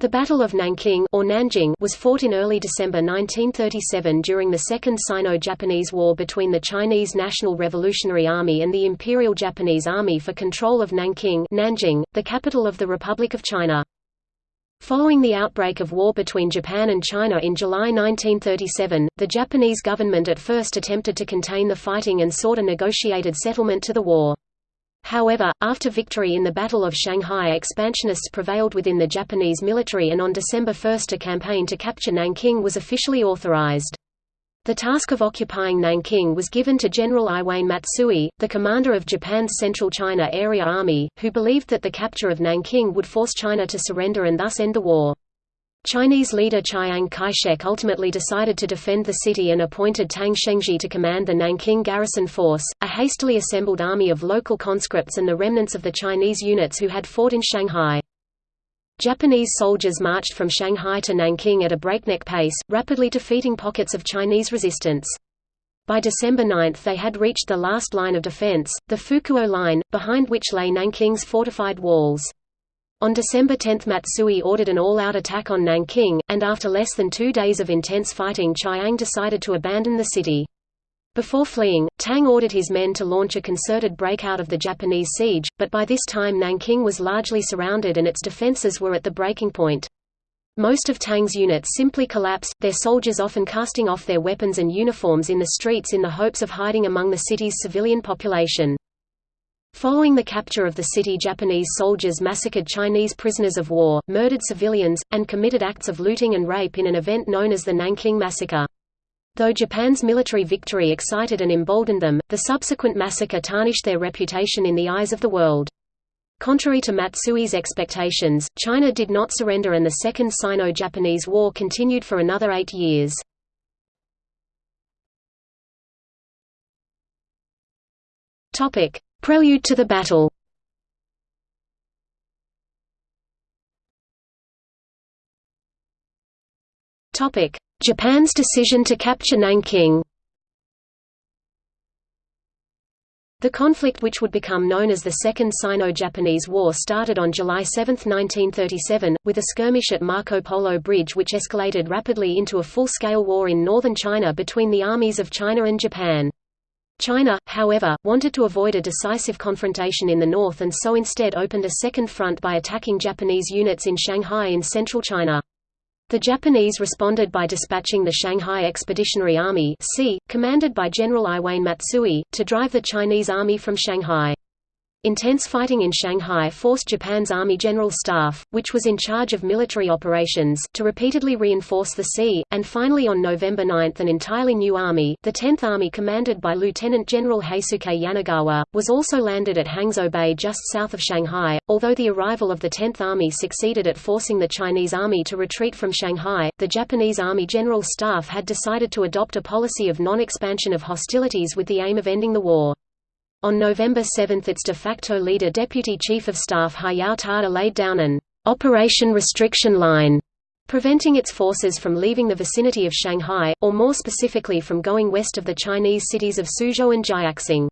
The Battle of Nanking or Nanjing was fought in early December 1937 during the Second Sino-Japanese War between the Chinese National Revolutionary Army and the Imperial Japanese Army for control of Nanking Nanjing, the capital of the Republic of China. Following the outbreak of war between Japan and China in July 1937, the Japanese government at first attempted to contain the fighting and sought a negotiated settlement to the war. However, after victory in the Battle of Shanghai expansionists prevailed within the Japanese military and on December 1 a campaign to capture Nanking was officially authorized. The task of occupying Nanking was given to General Iwane Matsui, the commander of Japan's Central China Area Army, who believed that the capture of Nanking would force China to surrender and thus end the war. Chinese leader Chiang Kai-shek ultimately decided to defend the city and appointed Tang Shengzhi to command the Nanking Garrison Force, a hastily assembled army of local conscripts and the remnants of the Chinese units who had fought in Shanghai. Japanese soldiers marched from Shanghai to Nanking at a breakneck pace, rapidly defeating pockets of Chinese resistance. By December 9 they had reached the last line of defense, the Fukuo Line, behind which lay Nanking's fortified walls. On December 10 Matsui ordered an all-out attack on Nanking, and after less than two days of intense fighting Chiang decided to abandon the city. Before fleeing, Tang ordered his men to launch a concerted breakout of the Japanese siege, but by this time Nanking was largely surrounded and its defenses were at the breaking point. Most of Tang's units simply collapsed, their soldiers often casting off their weapons and uniforms in the streets in the hopes of hiding among the city's civilian population. Following the capture of the city Japanese soldiers massacred Chinese prisoners of war, murdered civilians, and committed acts of looting and rape in an event known as the Nanking Massacre. Though Japan's military victory excited and emboldened them, the subsequent massacre tarnished their reputation in the eyes of the world. Contrary to Matsui's expectations, China did not surrender and the Second Sino-Japanese War continued for another eight years. Prelude to the battle. Topic: Japan's decision to capture Nanking. The conflict which would become known as the Second Sino-Japanese War started on July 7, 1937, with a skirmish at Marco Polo Bridge which escalated rapidly into a full-scale war in northern China between the armies of China and Japan. China, however, wanted to avoid a decisive confrontation in the north and so instead opened a second front by attacking Japanese units in Shanghai in central China. The Japanese responded by dispatching the Shanghai Expeditionary Army commanded by General Iwane Matsui, to drive the Chinese army from Shanghai. Intense fighting in Shanghai forced Japan's Army General Staff, which was in charge of military operations, to repeatedly reinforce the SEA, and finally on November 9 an entirely new army, the 10th Army commanded by Lieutenant General Heisuke Yanagawa, was also landed at Hangzhou Bay just south of Shanghai. Although the arrival of the 10th Army succeeded at forcing the Chinese army to retreat from Shanghai, the Japanese Army General Staff had decided to adopt a policy of non-expansion of hostilities with the aim of ending the war. On November 7 its de facto leader Deputy Chief of Staff Hayao Tada laid down an «operation restriction line» preventing its forces from leaving the vicinity of Shanghai, or more specifically from going west of the Chinese cities of Suzhou and Jiaxing.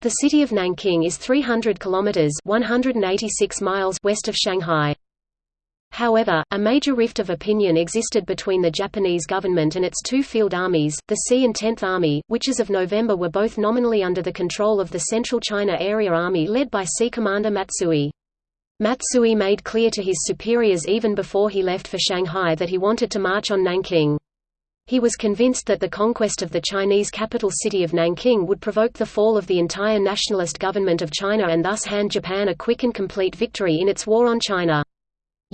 The city of Nanking is 300 kilometers (186 miles) west of Shanghai. However, a major rift of opinion existed between the Japanese government and its two field armies, the SEA and Tenth Army, which as of November were both nominally under the control of the Central China Area Army led by SEA Commander Matsui. Matsui made clear to his superiors even before he left for Shanghai that he wanted to march on Nanking. He was convinced that the conquest of the Chinese capital city of Nanking would provoke the fall of the entire nationalist government of China and thus hand Japan a quick and complete victory in its war on China.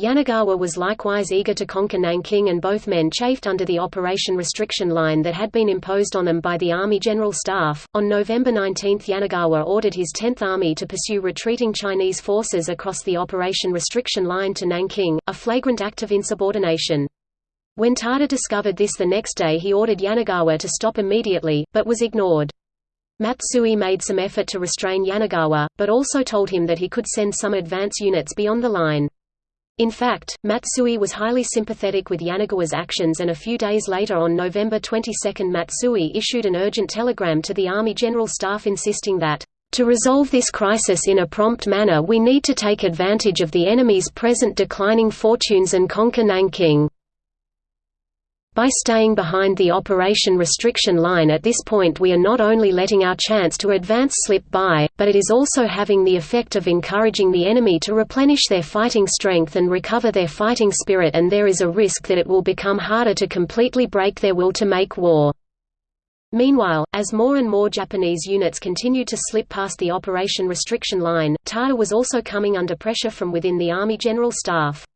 Yanagawa was likewise eager to conquer Nanking and both men chafed under the operation restriction line that had been imposed on them by the Army General Staff. On November 19 Yanagawa ordered his 10th Army to pursue retreating Chinese forces across the operation restriction line to Nanking, a flagrant act of insubordination. When Tada discovered this the next day he ordered Yanagawa to stop immediately, but was ignored. Matsui made some effort to restrain Yanagawa, but also told him that he could send some advance units beyond the line. In fact, Matsui was highly sympathetic with Yanagawa's actions and a few days later on November 22 Matsui issued an urgent telegram to the Army General Staff insisting that To resolve this crisis in a prompt manner we need to take advantage of the enemy's present declining fortunes and conquer Nanking. By staying behind the operation restriction line at this point we are not only letting our chance to advance slip by, but it is also having the effect of encouraging the enemy to replenish their fighting strength and recover their fighting spirit and there is a risk that it will become harder to completely break their will to make war. Meanwhile, as more and more Japanese units continued to slip past the operation restriction line, Tada was also coming under pressure from within the Army General Staff.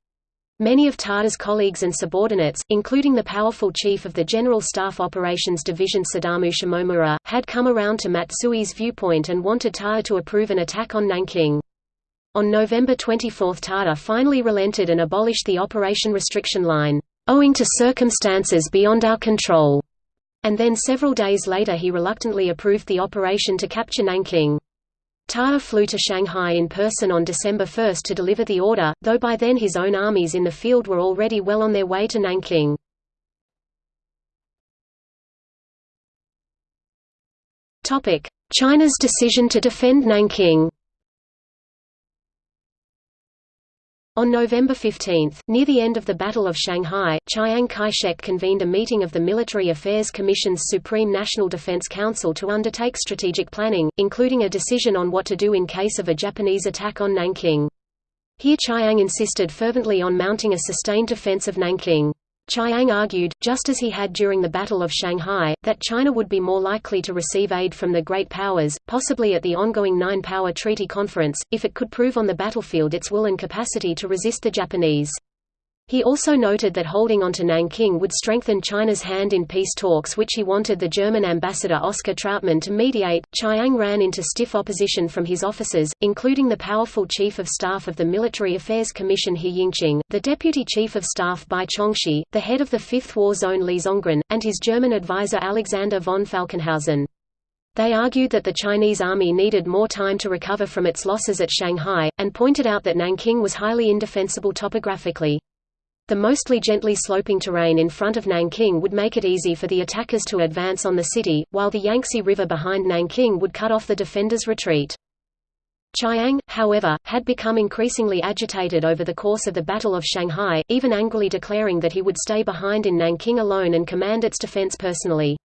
Many of Tada's colleagues and subordinates, including the powerful chief of the General Staff Operations Division Sadamu Shimomura, had come around to Matsui's viewpoint and wanted Tada to approve an attack on Nanking. On November 24 Tada finally relented and abolished the operation restriction line, "...owing to circumstances beyond our control." And then several days later he reluctantly approved the operation to capture Nanking. Tada flew to Shanghai in person on December 1 to deliver the order, though by then his own armies in the field were already well on their way to Nanking. China's decision to defend Nanking On November 15, near the end of the Battle of Shanghai, Chiang Kai-shek convened a meeting of the Military Affairs Commission's Supreme National Defense Council to undertake strategic planning, including a decision on what to do in case of a Japanese attack on Nanking. Here Chiang insisted fervently on mounting a sustained defense of Nanking. Chiang argued, just as he had during the Battle of Shanghai, that China would be more likely to receive aid from the great powers, possibly at the ongoing Nine-Power Treaty Conference, if it could prove on the battlefield its will and capacity to resist the Japanese. He also noted that holding onto Nanking would strengthen China's hand in peace talks which he wanted the German ambassador Oskar Trautmann to mediate. Chiang ran into stiff opposition from his officers, including the powerful Chief of Staff of the Military Affairs Commission He Yingqin, the Deputy Chief of Staff Bai Chongxi, the head of the Fifth War Zone Li Zongren, and his German advisor Alexander von Falkenhausen. They argued that the Chinese army needed more time to recover from its losses at Shanghai, and pointed out that Nanking was highly indefensible topographically. The mostly gently sloping terrain in front of Nanking would make it easy for the attackers to advance on the city, while the Yangtze River behind Nanking would cut off the defenders' retreat. Chiang, however, had become increasingly agitated over the course of the Battle of Shanghai, even angrily declaring that he would stay behind in Nanking alone and command its defense personally.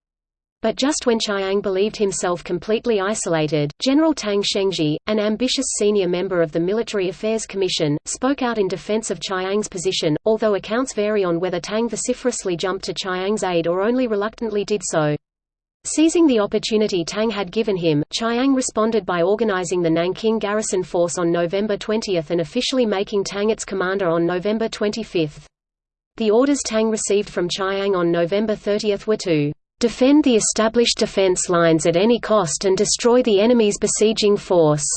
But just when Chiang believed himself completely isolated, General Tang Shengzhi, an ambitious senior member of the Military Affairs Commission, spoke out in defense of Chiang's position, although accounts vary on whether Tang vociferously jumped to Chiang's aid or only reluctantly did so. Seizing the opportunity Tang had given him, Chiang responded by organizing the Nanking garrison force on November 20 and officially making Tang its commander on November 25. The orders Tang received from Chiang on November 30 were to defend the established defense lines at any cost and destroy the enemy's besieging force."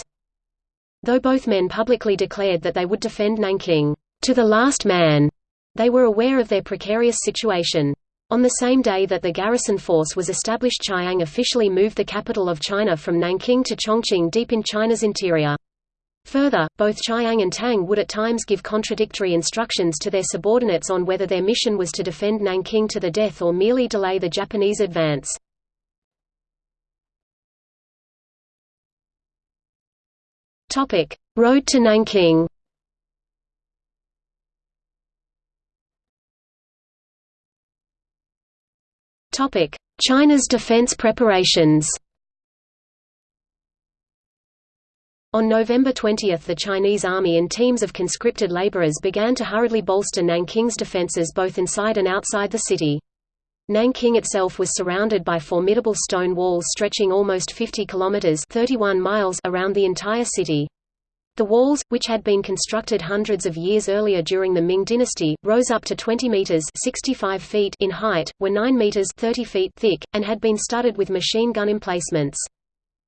Though both men publicly declared that they would defend Nanking, "...to the last man," they were aware of their precarious situation. On the same day that the garrison force was established Chiang officially moved the capital of China from Nanking to Chongqing deep in China's interior. Further, both Chiang and Tang would at times give contradictory instructions to their subordinates on whether their mission was to defend Nanking to the death or merely delay the Japanese advance. Road to Nanking. China's defense preparations On November 20 the Chinese army and teams of conscripted laborers began to hurriedly bolster Nanking's defenses both inside and outside the city. Nanking itself was surrounded by formidable stone walls stretching almost 50 kilometers 31 miles around the entire city. The walls, which had been constructed hundreds of years earlier during the Ming dynasty, rose up to 20 meters 65 feet in height, were 9 meters 30 feet thick, and had been studded with machine gun emplacements.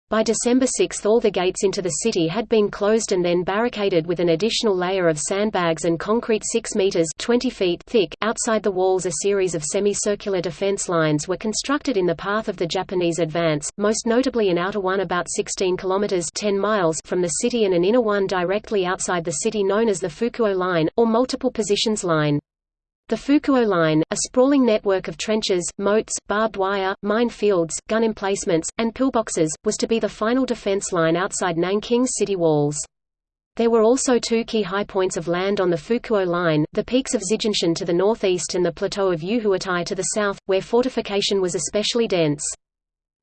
By December 6 all the gates into the city had been closed and then barricaded with an additional layer of sandbags and concrete 6 meters 20 feet thick. Outside the walls a series of semicircular defense lines were constructed in the path of the Japanese advance, most notably an outer one about 16 kilometers 10 miles from the city and an inner one directly outside the city known as the Fukuo Line, or Multiple Positions Line. The Fukuo Line, a sprawling network of trenches, moats, barbed wire, mine fields, gun emplacements, and pillboxes, was to be the final defense line outside Nanking's city walls. There were also two key high points of land on the Fukuo Line, the peaks of Zijinshan to the northeast and the plateau of Yuhuatai to the south, where fortification was especially dense.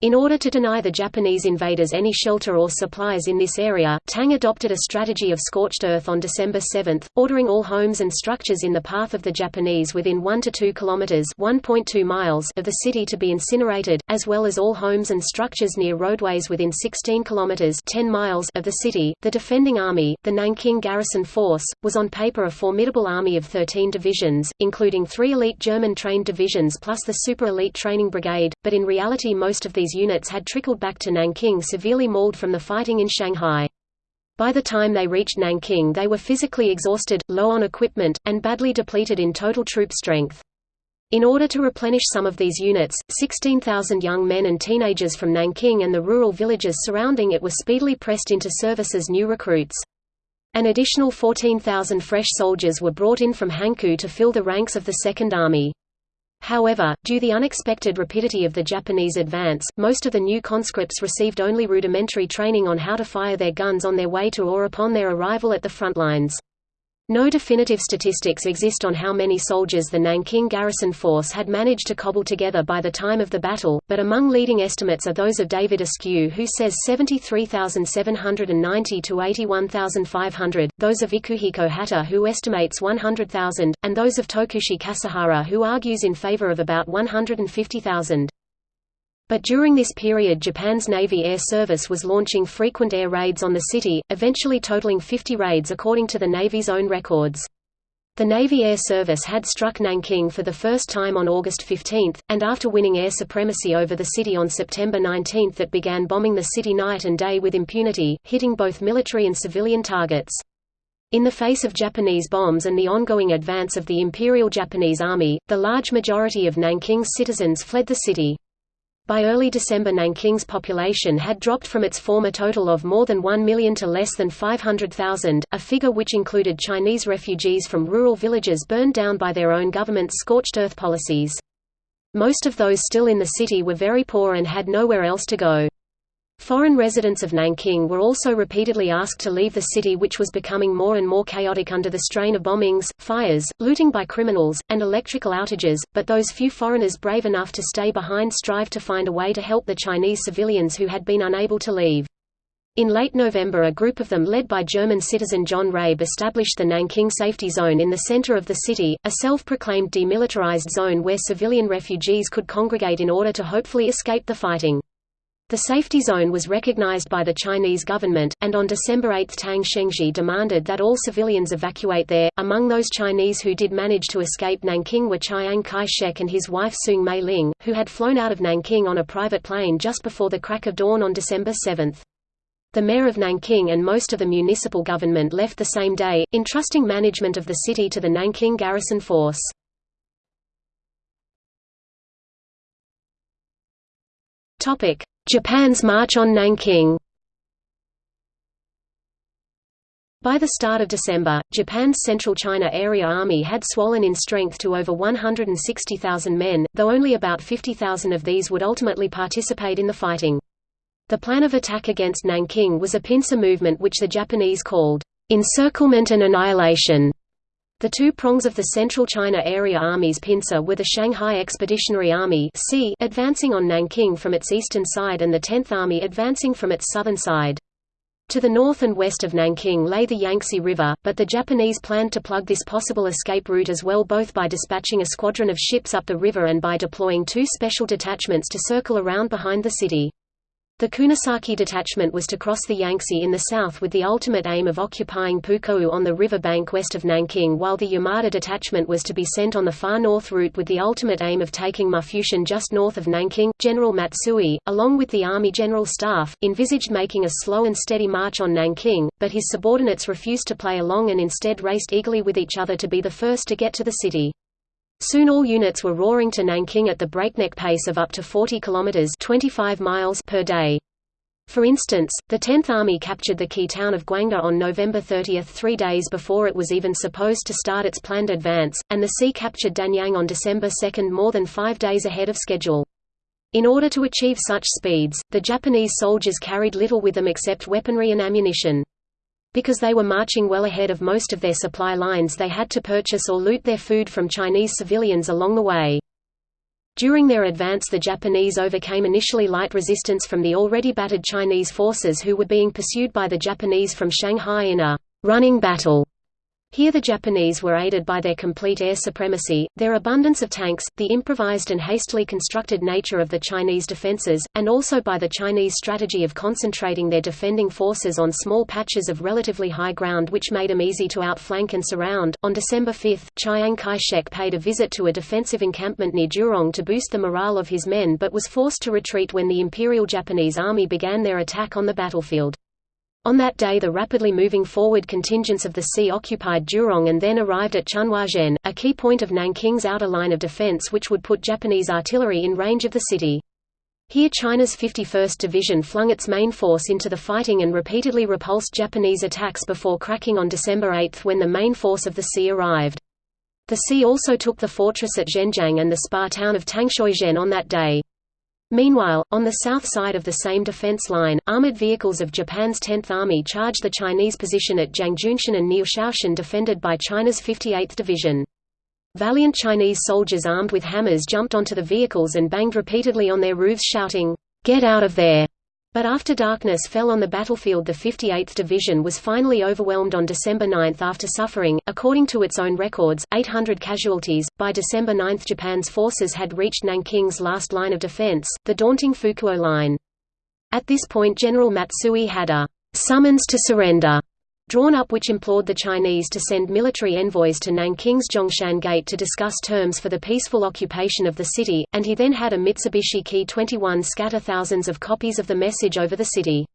In order to deny the Japanese invaders any shelter or supplies in this area, Tang adopted a strategy of scorched earth on December 7, ordering all homes and structures in the path of the Japanese within 1 to 2 kilometers (1.2 miles) of the city to be incinerated, as well as all homes and structures near roadways within 16 kilometers (10 miles) of the city. The defending army, the Nanking Garrison Force, was on paper a formidable army of 13 divisions, including 3 elite German trained divisions plus the super elite training brigade, but in reality most of these units had trickled back to Nanking severely mauled from the fighting in Shanghai. By the time they reached Nanking they were physically exhausted, low on equipment, and badly depleted in total troop strength. In order to replenish some of these units, 16,000 young men and teenagers from Nanking and the rural villages surrounding it were speedily pressed into service as new recruits. An additional 14,000 fresh soldiers were brought in from Hankou to fill the ranks of the Second Army. However, due the unexpected rapidity of the Japanese advance, most of the new conscripts received only rudimentary training on how to fire their guns on their way to or upon their arrival at the front lines. No definitive statistics exist on how many soldiers the Nanking garrison force had managed to cobble together by the time of the battle, but among leading estimates are those of David Askew who says 73,790 to 81,500, those of Ikuhiko Hata who estimates 100,000, and those of Tokushi Kasahara who argues in favor of about 150,000. But during this period Japan's Navy Air Service was launching frequent air raids on the city, eventually totaling 50 raids according to the Navy's own records. The Navy Air Service had struck Nanking for the first time on August 15, and after winning air supremacy over the city on September 19 it began bombing the city night and day with impunity, hitting both military and civilian targets. In the face of Japanese bombs and the ongoing advance of the Imperial Japanese Army, the large majority of Nanking's citizens fled the city. By early December Nanking's population had dropped from its former total of more than 1 million to less than 500,000, a figure which included Chinese refugees from rural villages burned down by their own government's scorched earth policies. Most of those still in the city were very poor and had nowhere else to go. Foreign residents of Nanking were also repeatedly asked to leave the city which was becoming more and more chaotic under the strain of bombings, fires, looting by criminals, and electrical outages, but those few foreigners brave enough to stay behind strive to find a way to help the Chinese civilians who had been unable to leave. In late November a group of them led by German citizen John Rabe established the Nanking Safety Zone in the center of the city, a self-proclaimed demilitarized zone where civilian refugees could congregate in order to hopefully escape the fighting. The safety zone was recognized by the Chinese government, and on December 8 Tang Shengzhi demanded that all civilians evacuate there. Among those Chinese who did manage to escape Nanking were Chiang Kai-shek and his wife Soong Mei Ling, who had flown out of Nanking on a private plane just before the crack of dawn on December 7. The mayor of Nanking and most of the municipal government left the same day, entrusting management of the city to the Nanking garrison force. Topic: Japan's march on Nanking By the start of December, Japan's Central China Area Army had swollen in strength to over 160,000 men, though only about 50,000 of these would ultimately participate in the fighting. The plan of attack against Nanking was a pincer movement which the Japanese called encirclement and annihilation. The two prongs of the Central China Area Army's pincer were the Shanghai Expeditionary Army advancing on Nanking from its eastern side and the 10th Army advancing from its southern side. To the north and west of Nanking lay the Yangtze River, but the Japanese planned to plug this possible escape route as well both by dispatching a squadron of ships up the river and by deploying two special detachments to circle around behind the city. The Kunisaki detachment was to cross the Yangtze in the south with the ultimate aim of occupying Pukou on the river bank west of Nanking while the Yamada detachment was to be sent on the far north route with the ultimate aim of taking Mufushan just north of Nanking. General Matsui, along with the Army General Staff, envisaged making a slow and steady march on Nanking, but his subordinates refused to play along and instead raced eagerly with each other to be the first to get to the city. Soon all units were roaring to Nanking at the breakneck pace of up to 40 kilometers (25 miles) per day. For instance, the 10th Army captured the key town of Guangde on November 30 three days before it was even supposed to start its planned advance, and the SEA captured Danyang on December 2 more than five days ahead of schedule. In order to achieve such speeds, the Japanese soldiers carried little with them except weaponry and ammunition. Because they were marching well ahead of most of their supply lines they had to purchase or loot their food from Chinese civilians along the way. During their advance the Japanese overcame initially light resistance from the already battered Chinese forces who were being pursued by the Japanese from Shanghai in a «running battle» Here the Japanese were aided by their complete air supremacy, their abundance of tanks, the improvised and hastily constructed nature of the Chinese defenses, and also by the Chinese strategy of concentrating their defending forces on small patches of relatively high ground which made them easy to outflank and surround. On December 5, Chiang Kai-shek paid a visit to a defensive encampment near Jurong to boost the morale of his men but was forced to retreat when the Imperial Japanese Army began their attack on the battlefield. On that day the rapidly moving forward contingents of the SEA occupied Jurong and then arrived at Chunhuazhen, a key point of Nanking's outer line of defense which would put Japanese artillery in range of the city. Here China's 51st Division flung its main force into the fighting and repeatedly repulsed Japanese attacks before cracking on December 8 when the main force of the SEA arrived. The SEA also took the fortress at Zhenjiang and the spa town of Tangshuizhen on that day. Meanwhile, on the south side of the same defense line, armored vehicles of Japan's 10th Army charged the Chinese position at Jiangjunshan and Niushoushan defended by China's 58th Division. Valiant Chinese soldiers armed with hammers jumped onto the vehicles and banged repeatedly on their roofs shouting, "'Get out of there!' But after darkness fell on the battlefield the 58th Division was finally overwhelmed on December 9 after suffering, according to its own records, 800 casualties. By December 9 Japan's forces had reached Nanking's last line of defense, the daunting Fukuo Line. At this point General Matsui had a summons to surrender drawn up which implored the Chinese to send military envoys to Nanking's Zhongshan Gate to discuss terms for the peaceful occupation of the city, and he then had a Mitsubishi Ki-21 scatter thousands of copies of the message over the city.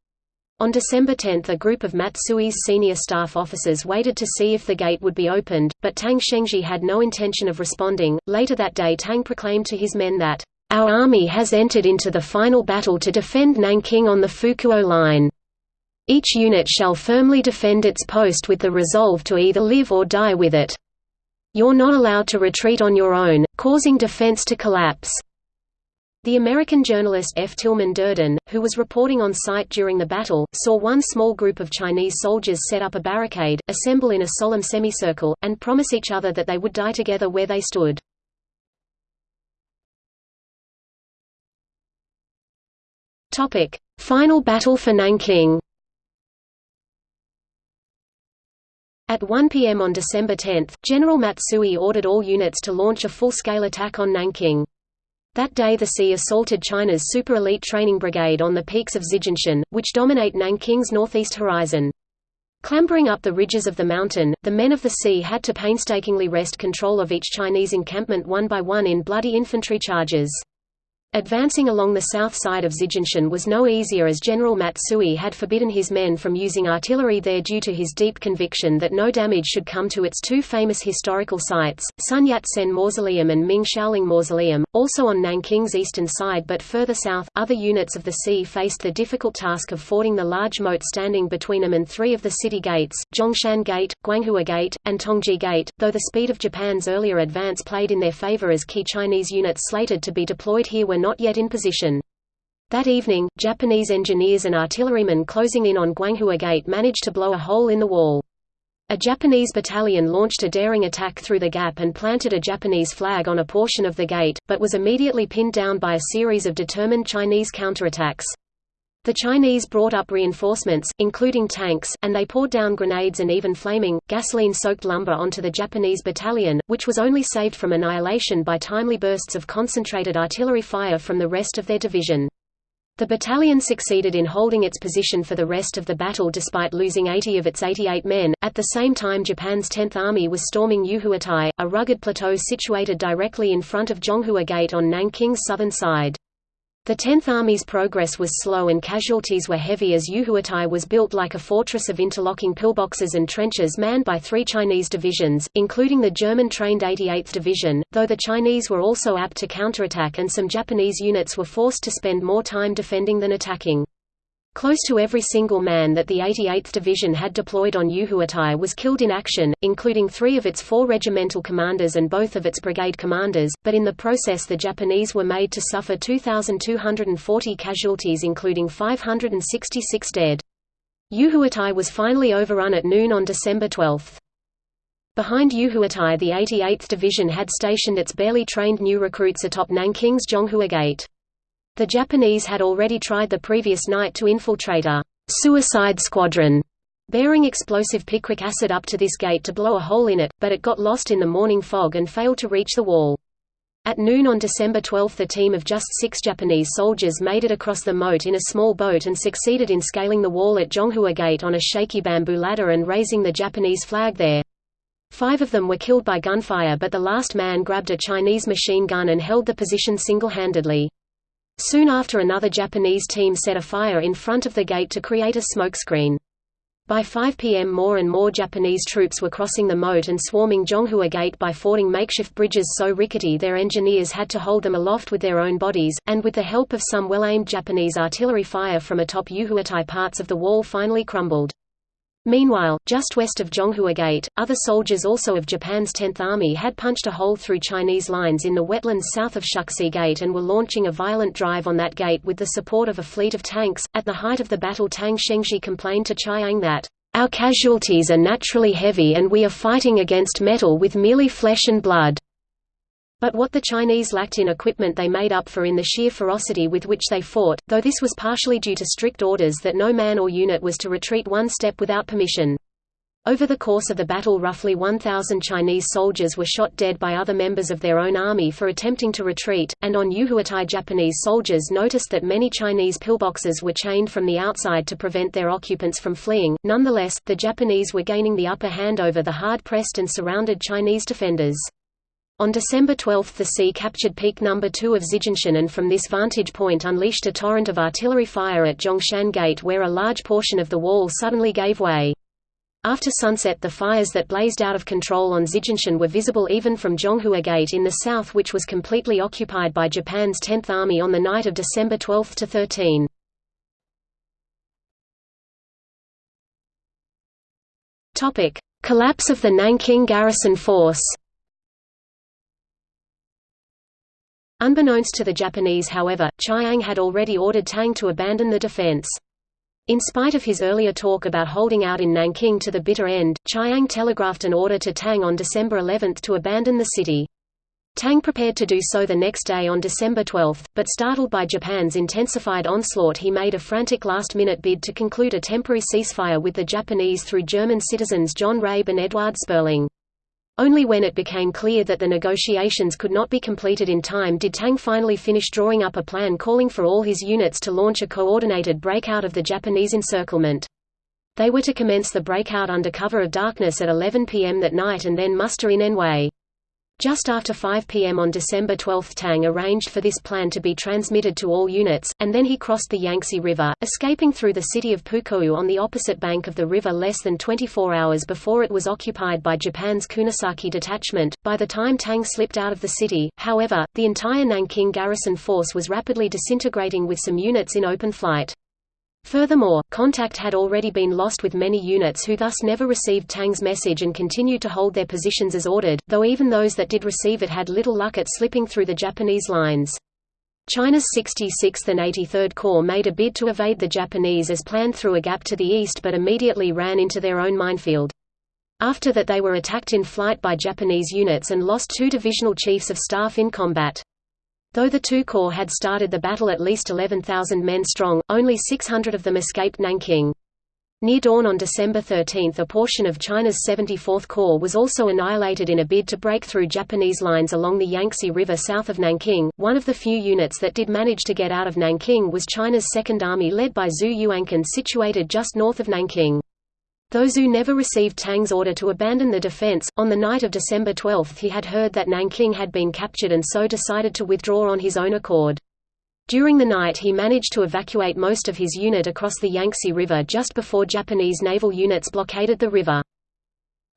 On December 10 a group of Matsui's senior staff officers waited to see if the gate would be opened, but Tang Shengzhi had no intention of responding. Later that day Tang proclaimed to his men that, "...our army has entered into the final battle to defend Nanking on the Fukuo line. Each unit shall firmly defend its post with the resolve to either live or die with it. You're not allowed to retreat on your own, causing defense to collapse. The American journalist F. Tillman Durdin, who was reporting on site during the battle, saw one small group of Chinese soldiers set up a barricade, assemble in a solemn semicircle, and promise each other that they would die together where they stood. Final battle for Nanking At 1 p.m. on December 10, General Matsui ordered all units to launch a full-scale attack on Nanking. That day the SEA assaulted China's super-elite training brigade on the peaks of Zijinshan, which dominate Nanking's northeast horizon. Clambering up the ridges of the mountain, the men of the SEA had to painstakingly wrest control of each Chinese encampment one by one in bloody infantry charges. Advancing along the south side of Zijinshan was no easier as General Matsui had forbidden his men from using artillery there due to his deep conviction that no damage should come to its two famous historical sites, Sun Yat-sen Mausoleum and Ming Xiaoling Mausoleum, also on Nanking's eastern side but further south. Other units of the SEA faced the difficult task of fording the large moat standing between them and three of the city gates, Zhongshan Gate, Guanghua Gate, and Tongji Gate, though the speed of Japan's earlier advance played in their favor as key Chinese units slated to be deployed here not yet in position. That evening, Japanese engineers and artillerymen closing in on Guanghua Gate managed to blow a hole in the wall. A Japanese battalion launched a daring attack through the gap and planted a Japanese flag on a portion of the gate, but was immediately pinned down by a series of determined Chinese counterattacks. The Chinese brought up reinforcements, including tanks, and they poured down grenades and even flaming, gasoline-soaked lumber onto the Japanese battalion, which was only saved from annihilation by timely bursts of concentrated artillery fire from the rest of their division. The battalion succeeded in holding its position for the rest of the battle despite losing 80 of its 88 men. At the same time, Japan's 10th Army was storming Yuhuatai, a rugged plateau situated directly in front of Zhonghua Gate on Nanking's southern side. The Tenth Army's progress was slow and casualties were heavy as Yuhuatai was built like a fortress of interlocking pillboxes and trenches manned by three Chinese divisions, including the German-trained 88th Division, though the Chinese were also apt to counterattack and some Japanese units were forced to spend more time defending than attacking. Close to every single man that the 88th Division had deployed on Yuhuatai was killed in action, including three of its four regimental commanders and both of its brigade commanders, but in the process the Japanese were made to suffer 2,240 casualties including 566 dead. Yuhuatai was finally overrun at noon on December 12. Behind Yuhuatai the 88th Division had stationed its barely trained new recruits atop Nanking's Zhonghua Gate. The Japanese had already tried the previous night to infiltrate a «suicide squadron» bearing explosive picric acid up to this gate to blow a hole in it, but it got lost in the morning fog and failed to reach the wall. At noon on December 12 a team of just six Japanese soldiers made it across the moat in a small boat and succeeded in scaling the wall at Zhonghua Gate on a shaky bamboo ladder and raising the Japanese flag there. Five of them were killed by gunfire but the last man grabbed a Chinese machine gun and held the position single-handedly. Soon after another Japanese team set a fire in front of the gate to create a smokescreen. By 5 p.m. more and more Japanese troops were crossing the moat and swarming Zhonghua Gate by fording makeshift bridges so rickety their engineers had to hold them aloft with their own bodies, and with the help of some well-aimed Japanese artillery fire from atop Yuhuatai parts of the wall finally crumbled. Meanwhile, just west of Zhonghua Gate, other soldiers also of Japan's 10th Army had punched a hole through Chinese lines in the wetlands south of Shuixi Gate and were launching a violent drive on that gate with the support of a fleet of tanks. At the height of the battle Tang Shengzhi complained to Chiang that, Our casualties are naturally heavy and we are fighting against metal with merely flesh and blood. But what the Chinese lacked in equipment they made up for in the sheer ferocity with which they fought, though this was partially due to strict orders that no man or unit was to retreat one step without permission. Over the course of the battle roughly 1,000 Chinese soldiers were shot dead by other members of their own army for attempting to retreat, and on Yuhuatai Japanese soldiers noticed that many Chinese pillboxes were chained from the outside to prevent their occupants from fleeing. Nonetheless, the Japanese were gaining the upper hand over the hard-pressed and surrounded Chinese defenders. On December 12 the SEA captured peak number 2 of Zijinshan and from this vantage point unleashed a torrent of artillery fire at Zhongshan Gate where a large portion of the wall suddenly gave way. After sunset the fires that blazed out of control on Zijinshan were visible even from Zhonghua Gate in the south which was completely occupied by Japan's 10th Army on the night of December 12 to 13. Collapse of the Nanking garrison force Unbeknownst to the Japanese however, Chiang had already ordered Tang to abandon the defense. In spite of his earlier talk about holding out in Nanking to the bitter end, Chiang telegraphed an order to Tang on December 11 to abandon the city. Tang prepared to do so the next day on December 12, but startled by Japan's intensified onslaught he made a frantic last-minute bid to conclude a temporary ceasefire with the Japanese through German citizens John Rabe and Eduard Sperling. Only when it became clear that the negotiations could not be completed in time did Tang finally finish drawing up a plan calling for all his units to launch a coordinated breakout of the Japanese encirclement. They were to commence the breakout under cover of darkness at 11 p.m. that night and then muster in Anhui. Just after 5 p.m. on December 12 Tang arranged for this plan to be transmitted to all units, and then he crossed the Yangtze River, escaping through the city of Pukou on the opposite bank of the river less than 24 hours before it was occupied by Japan's Kunisaki detachment. By the time Tang slipped out of the city, however, the entire Nanking garrison force was rapidly disintegrating with some units in open flight. Furthermore, contact had already been lost with many units who thus never received Tang's message and continued to hold their positions as ordered, though even those that did receive it had little luck at slipping through the Japanese lines. China's 66th and 83rd Corps made a bid to evade the Japanese as planned through a gap to the east but immediately ran into their own minefield. After that they were attacked in flight by Japanese units and lost two divisional chiefs of staff in combat. Though the two corps had started the battle at least 11,000 men strong, only 600 of them escaped Nanking. Near dawn on December 13 a portion of China's 74th Corps was also annihilated in a bid to break through Japanese lines along the Yangtze River south of Nanking. One of the few units that did manage to get out of Nanking was China's Second Army led by Xu Yuanquan situated just north of Nanking. Those who never received Tang's order to abandon the defense, on the night of December 12 he had heard that Nanking had been captured and so decided to withdraw on his own accord. During the night he managed to evacuate most of his unit across the Yangtze River just before Japanese naval units blockaded the river.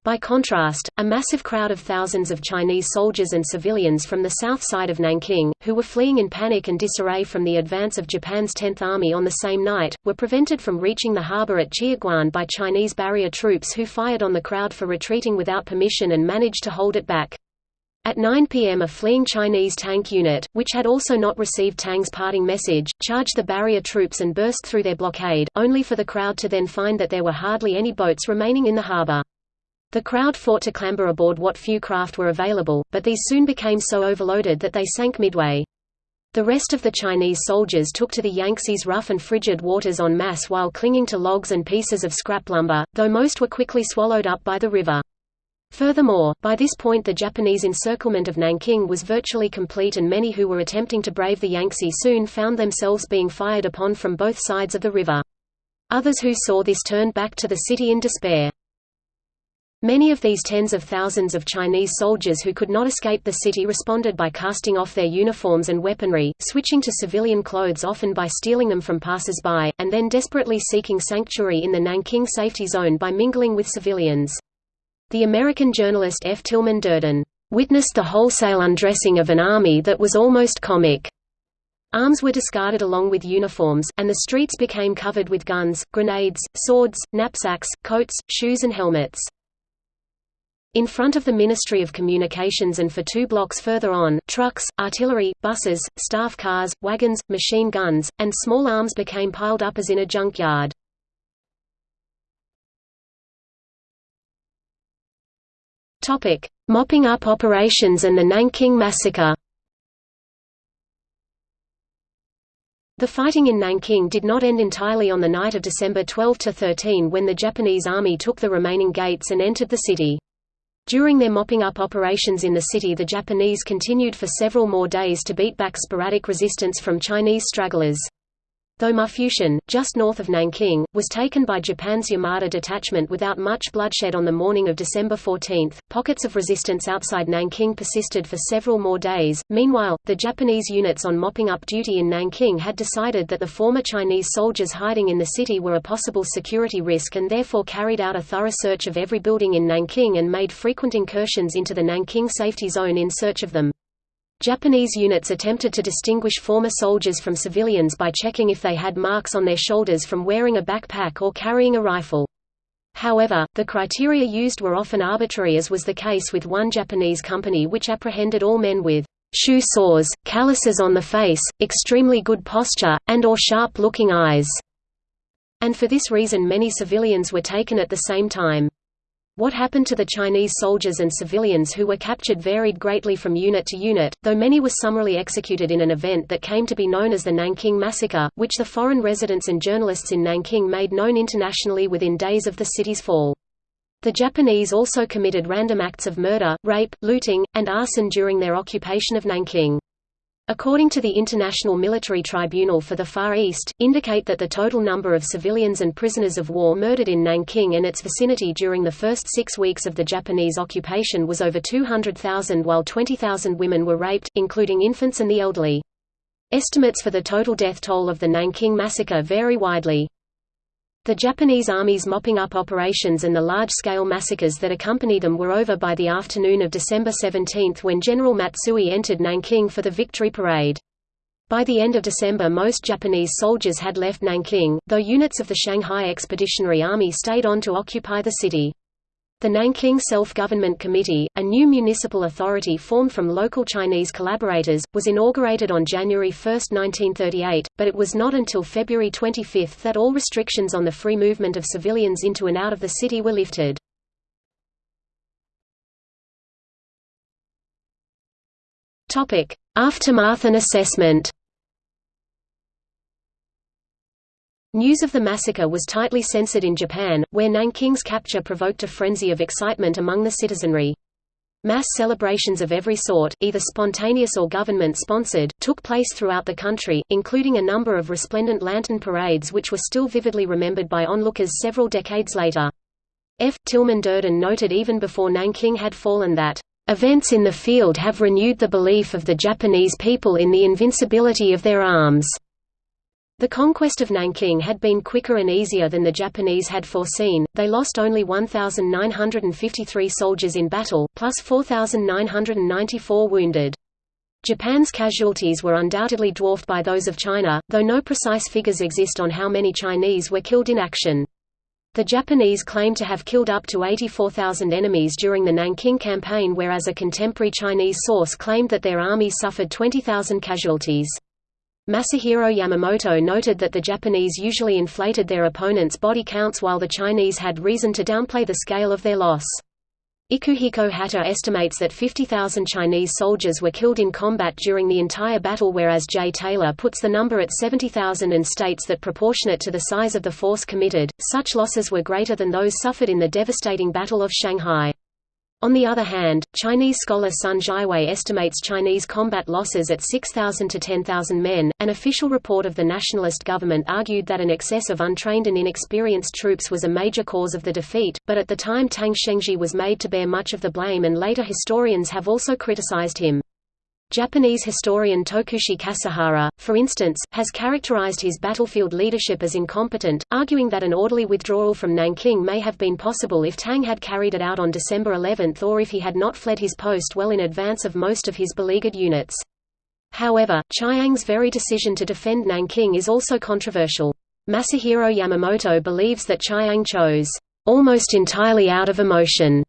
By contrast, a massive crowd of thousands of Chinese soldiers and civilians from the south side of Nanking, who were fleeing in panic and disarray from the advance of Japan's 10th Army on the same night, were prevented from reaching the harbor at Xiaguan by Chinese barrier troops who fired on the crowd for retreating without permission and managed to hold it back. At 9 p.m. a fleeing Chinese tank unit, which had also not received Tang's parting message, charged the barrier troops and burst through their blockade, only for the crowd to then find that there were hardly any boats remaining in the harbor. The crowd fought to clamber aboard what few craft were available, but these soon became so overloaded that they sank midway. The rest of the Chinese soldiers took to the Yangtze's rough and frigid waters en masse while clinging to logs and pieces of scrap lumber, though most were quickly swallowed up by the river. Furthermore, by this point the Japanese encirclement of Nanking was virtually complete and many who were attempting to brave the Yangtze soon found themselves being fired upon from both sides of the river. Others who saw this turned back to the city in despair. Many of these tens of thousands of Chinese soldiers who could not escape the city responded by casting off their uniforms and weaponry, switching to civilian clothes often by stealing them from passers-by, and then desperately seeking sanctuary in the Nanking safety zone by mingling with civilians. The American journalist F. Tillman Durdin, "...witnessed the wholesale undressing of an army that was almost comic." Arms were discarded along with uniforms, and the streets became covered with guns, grenades, swords, knapsacks, coats, shoes and helmets. In front of the Ministry of Communications and for two blocks further on, trucks, artillery, buses, staff cars, wagons, machine guns, and small arms became piled up as in a junkyard. Mopping up operations and the Nanking Massacre The fighting in Nanking did not end entirely on the night of December 12–13 when the Japanese army took the remaining gates and entered the city. During their mopping up operations in the city the Japanese continued for several more days to beat back sporadic resistance from Chinese stragglers though Mufushan, just north of Nanking, was taken by Japan's Yamada detachment without much bloodshed on the morning of December 14. Pockets of resistance outside Nanking persisted for several more days. Meanwhile, the Japanese units on mopping up duty in Nanking had decided that the former Chinese soldiers hiding in the city were a possible security risk and therefore carried out a thorough search of every building in Nanking and made frequent incursions into the Nanking safety zone in search of them. Japanese units attempted to distinguish former soldiers from civilians by checking if they had marks on their shoulders from wearing a backpack or carrying a rifle. However, the criteria used were often arbitrary as was the case with one Japanese company which apprehended all men with shoe sores, calluses on the face, extremely good posture, and or sharp-looking eyes, and for this reason many civilians were taken at the same time. What happened to the Chinese soldiers and civilians who were captured varied greatly from unit to unit, though many were summarily executed in an event that came to be known as the Nanking Massacre, which the foreign residents and journalists in Nanking made known internationally within days of the city's fall. The Japanese also committed random acts of murder, rape, looting, and arson during their occupation of Nanking according to the International Military Tribunal for the Far East, indicate that the total number of civilians and prisoners of war murdered in Nanking and its vicinity during the first six weeks of the Japanese occupation was over 200,000 while 20,000 women were raped, including infants and the elderly. Estimates for the total death toll of the Nanking massacre vary widely. The Japanese Army's mopping up operations and the large-scale massacres that accompany them were over by the afternoon of December 17 when General Matsui entered Nanking for the victory parade. By the end of December most Japanese soldiers had left Nanking, though units of the Shanghai Expeditionary Army stayed on to occupy the city. The Nanking Self-Government Committee, a new municipal authority formed from local Chinese collaborators, was inaugurated on January 1, 1938, but it was not until February 25 that all restrictions on the free movement of civilians into and out of the city were lifted. Aftermath and assessment News of the massacre was tightly censored in Japan, where Nanking's capture provoked a frenzy of excitement among the citizenry. Mass celebrations of every sort, either spontaneous or government-sponsored, took place throughout the country, including a number of resplendent lantern parades which were still vividly remembered by onlookers several decades later. F. Tillman Durdin noted even before Nanking had fallen that, "...events in the field have renewed the belief of the Japanese people in the invincibility of their arms." The conquest of Nanking had been quicker and easier than the Japanese had foreseen, they lost only 1,953 soldiers in battle, plus 4,994 wounded. Japan's casualties were undoubtedly dwarfed by those of China, though no precise figures exist on how many Chinese were killed in action. The Japanese claim to have killed up to 84,000 enemies during the Nanking campaign whereas a contemporary Chinese source claimed that their army suffered 20,000 casualties. Masahiro Yamamoto noted that the Japanese usually inflated their opponents' body counts while the Chinese had reason to downplay the scale of their loss. Ikuhiko Hata estimates that 50,000 Chinese soldiers were killed in combat during the entire battle whereas J. Taylor puts the number at 70,000 and states that proportionate to the size of the force committed, such losses were greater than those suffered in the devastating Battle of Shanghai. On the other hand, Chinese scholar Sun Zhaiwei estimates Chinese combat losses at 6,000 to 10,000 men. An official report of the nationalist government argued that an excess of untrained and inexperienced troops was a major cause of the defeat, but at the time Tang Shengzhi was made to bear much of the blame and later historians have also criticized him. Japanese historian Tokushi Kasahara, for instance, has characterized his battlefield leadership as incompetent, arguing that an orderly withdrawal from Nanking may have been possible if Tang had carried it out on December 11 or if he had not fled his post well in advance of most of his beleaguered units. However, Chiang's very decision to defend Nanking is also controversial. Masahiro Yamamoto believes that Chiang chose, "...almost entirely out of emotion."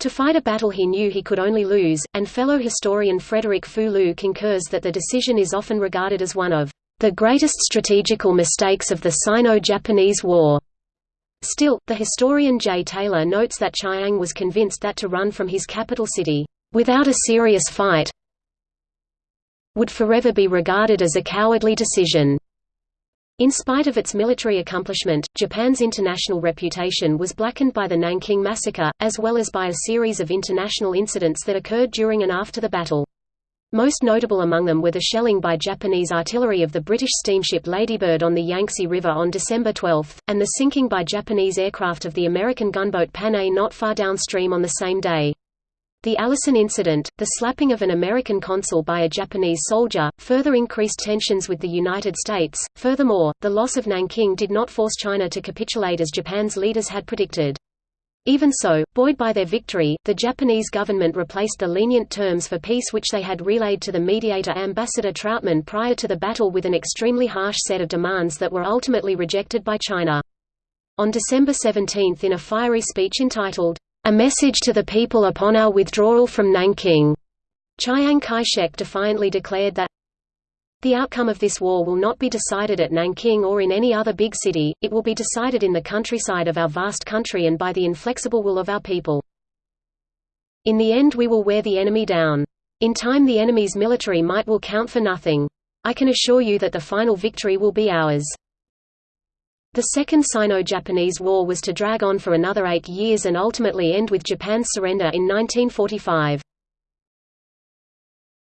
To fight a battle he knew he could only lose, and fellow historian Frederick Fu Liu concurs that the decision is often regarded as one of the greatest strategical mistakes of the Sino-Japanese War. Still, the historian Jay Taylor notes that Chiang was convinced that to run from his capital city, without a serious fight, would forever be regarded as a cowardly decision. In spite of its military accomplishment, Japan's international reputation was blackened by the Nanking Massacre, as well as by a series of international incidents that occurred during and after the battle. Most notable among them were the shelling by Japanese artillery of the British steamship Ladybird on the Yangtze River on December 12, and the sinking by Japanese aircraft of the American gunboat Panay not far downstream on the same day. The Allison incident, the slapping of an American consul by a Japanese soldier, further increased tensions with the United States. Furthermore, the loss of Nanking did not force China to capitulate as Japan's leaders had predicted. Even so, buoyed by their victory, the Japanese government replaced the lenient terms for peace which they had relayed to the mediator Ambassador Trautmann prior to the battle with an extremely harsh set of demands that were ultimately rejected by China. On December 17 in a fiery speech entitled, a message to the people upon our withdrawal from Nanking. Chiang Kai-shek defiantly declared that the outcome of this war will not be decided at Nanking or in any other big city, it will be decided in the countryside of our vast country and by the inflexible will of our people. In the end we will wear the enemy down. In time the enemy's military might will count for nothing. I can assure you that the final victory will be ours. The Second Sino-Japanese War was to drag on for another eight years and ultimately end with Japan's surrender in 1945.